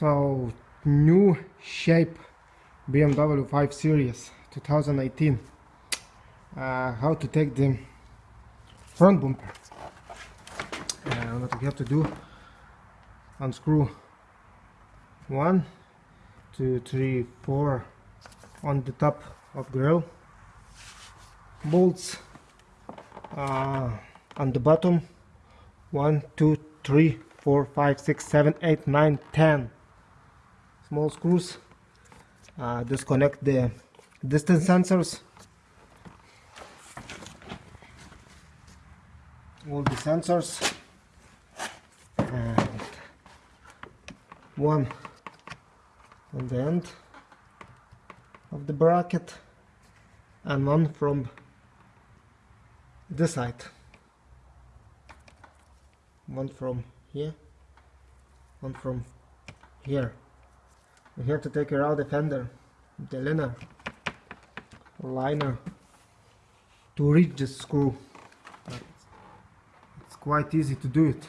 So new shape BMW 5 Series 2018. Uh, how to take the front bumper. Uh, what we have to do, unscrew one, two, three, four on the top of grill bolts uh, on the bottom one, two, three, four, five, six, seven, eight, nine, ten small screws uh, disconnect the distance sensors. All the sensors. And one on the end of the bracket and one from this side. One from here one from here we have to take out the fender the liner liner to reach the screw but it's quite easy to do it